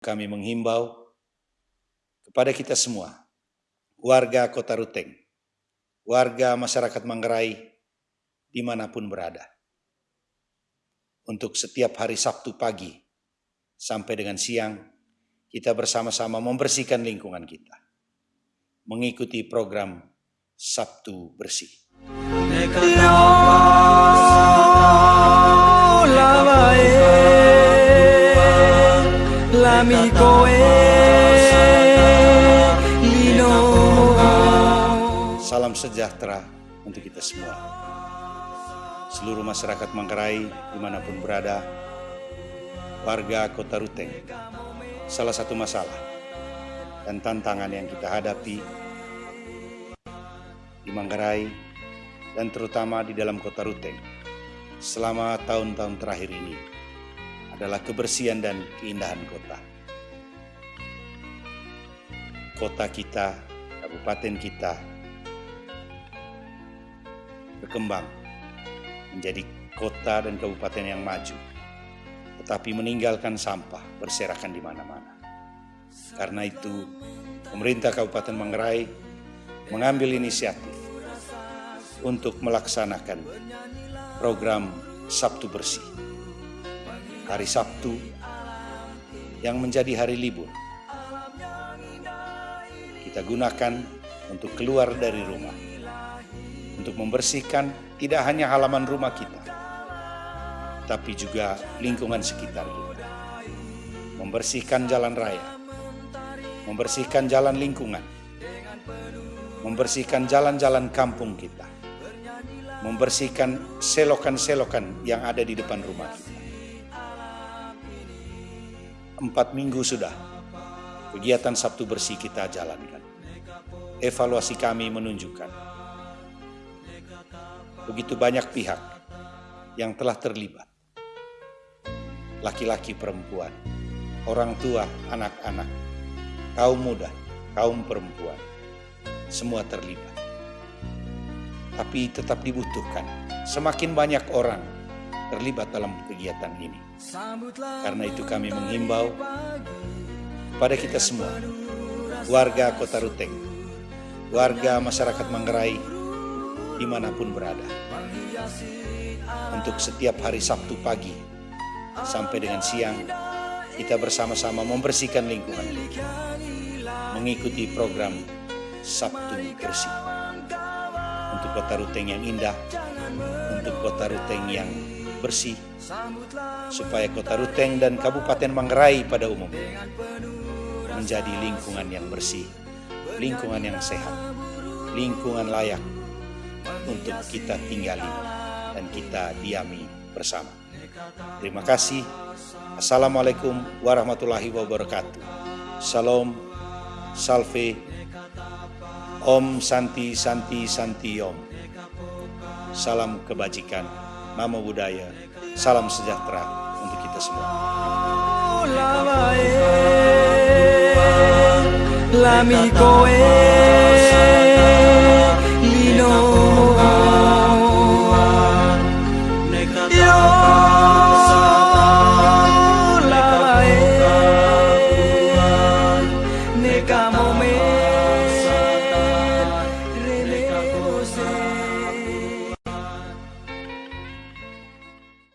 Kami menghimbau kepada kita semua, warga Kota Ruteng, warga masyarakat Manggarai, di mana pun berada. Untuk setiap hari Sabtu pagi sampai dengan siang, kita bersama-sama membersihkan lingkungan kita. Mengikuti program Sabtu Bersih. Salam sejahtera untuk kita semua. Seluruh masyarakat Manggarai di mana pun berada, warga kota Ruteng, salah satu masalah dan tantangan yang kita hadapi di Manggarai dan terutama di dalam kota Ruteng selama tahun-tahun terakhir ini adalah kebersihan dan keindahan kota. Kota kita, kabupaten kita berkembang menjadi kota dan kabupaten yang maju, tetapi meninggalkan sampah berserakan di mana-mana. Karena itu, pemerintah Kabupaten Manggarai mengambil inisiatif untuk melaksanakan program Sabtu Bersih. Hari Sabtu yang menjadi hari libur. Kita gunakan untuk keluar dari rumah untuk membersihkan tidak hanya halaman rumah kita, tapi juga lingkungan sekitar kita. Membersihkan jalan raya, membersihkan jalan lingkungan, membersihkan jalan-jalan kampung kita, membersihkan selokan-selokan yang ada di depan rumah kita. Empat minggu sudah kegiatan Sabtu Bersih kita jalankan. Evaluasi kami menunjukkan begitu banyak pihak yang telah terlibat. Laki-laki perempuan, orang tua, anak-anak, kaum muda, kaum perempuan, semua terlibat. Tapi tetap dibutuhkan semakin banyak orang terlibat dalam kegiatan ini. Karena itu kami menghimbau pada kita semua, warga Kota Ruteng, warga masyarakat Manggarai, di mana pun berada. Untuk setiap hari Sabtu pagi sampai dengan siang, kita bersama-sama membersihkan lingkungan. Mengikuti program Sabtu Bersih. Untuk kota Ruteng yang indah, untuk kota Ruteng yang bersih, supaya kota Ruteng dan Kabupaten Manggarai pada umumnya menjadi lingkungan yang bersih, lingkungan yang sehat, lingkungan layak untuk kita tinggali dan kita diami bersama. Terima kasih. Assalamualaikum warahmatullahi wabarakatuh. Salam, salve, Om Santi Santi Santi Om. Salam kebajikan, nama budaya, salam sejahtera untuk kita semua.